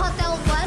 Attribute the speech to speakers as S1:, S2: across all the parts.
S1: Hotel vai.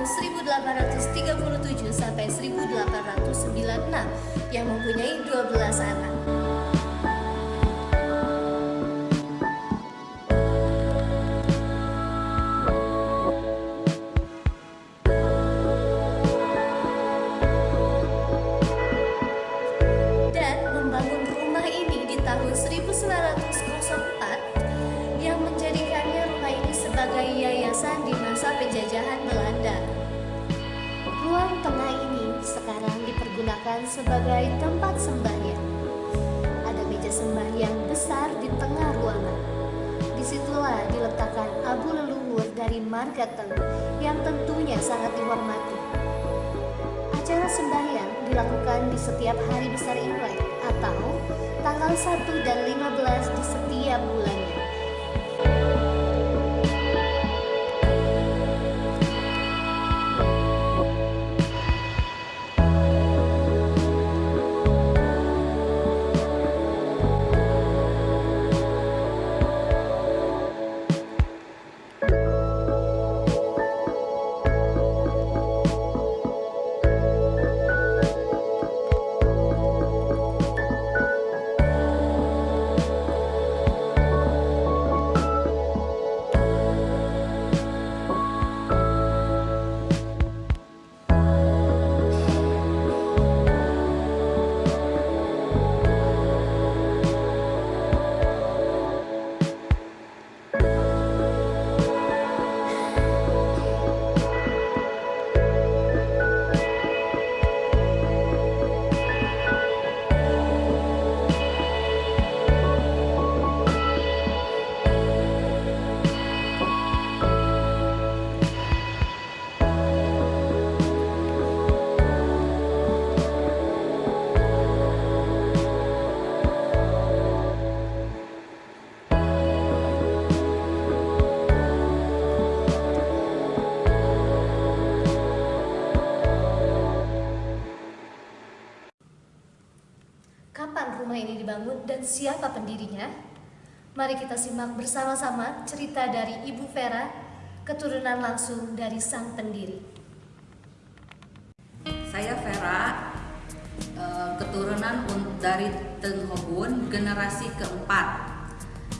S1: Tahun 1837 sampai 1896 yang mempunyai 12 anak. Dipergunakan sebagai tempat sembahyang. Ada meja sembahyang besar di tengah ruangan. Di situlah diletakkan abu leluhur dari marga Teng yang tentunya sangat dihormati. Acara sembahyang dilakukan di setiap hari besar Imlek atau tanggal 1 dan 15 di setiap bulannya. Dan siapa pendirinya? Mari kita simak bersama-sama cerita dari Ibu Vera, keturunan langsung dari sang pendiri.
S2: Saya Vera, eh, keturunan un- dari Teng Hobun, generasi keempat.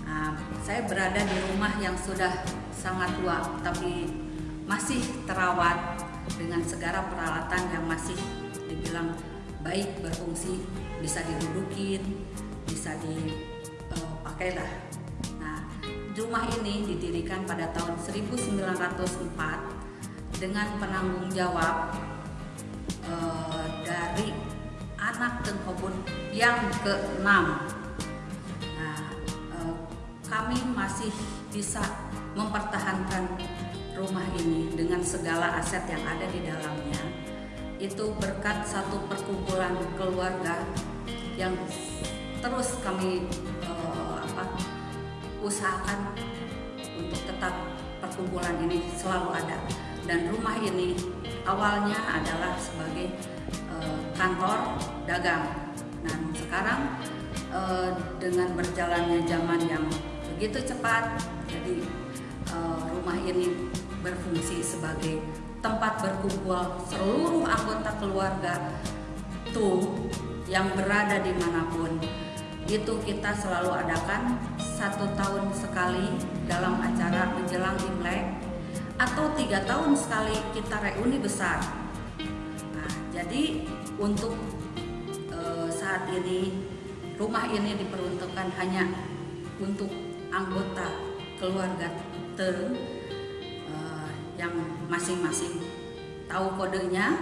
S2: Nah, saya berada di rumah yang sudah sangat tua, tapi masih terawat dengan segala peralatan yang masih dibilang baik berfungsi, bisa didudukin, bisa dipakai lah. Nah, rumah ini didirikan pada tahun 1904 dengan penanggung jawab eh, dari anak Tengkobun yang keenam. Nah, eh, kami masih bisa mempertahankan rumah ini dengan segala aset yang ada di dalamnya itu berkat satu perkumpulan keluarga yang terus kami uh, apa, usahakan untuk tetap perkumpulan ini selalu ada. Dan rumah ini awalnya adalah sebagai uh, kantor dagang. Dan sekarang uh, dengan berjalannya zaman yang begitu cepat jadi uh, rumah ini berfungsi sebagai tempat berkumpul seluruh anggota keluarga tuh yang berada di mana pun itu kita selalu adakan satu tahun sekali dalam acara menjelang Imlek atau tiga tahun sekali kita reuni besar. Nah, jadi untuk e, saat ini rumah ini diperuntukkan hanya untuk anggota keluarga ter e, yang masing-masing tahu kodenya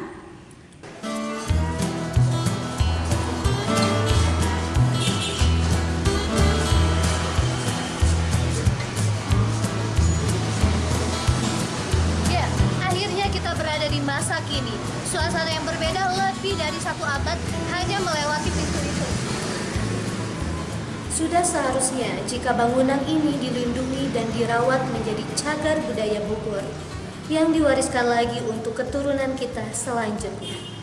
S1: dari satu abad hanya melewati pintu itu. Sudah seharusnya jika bangunan ini dilindungi dan dirawat menjadi cagar budaya Bogor yang diwariskan lagi untuk keturunan kita selanjutnya.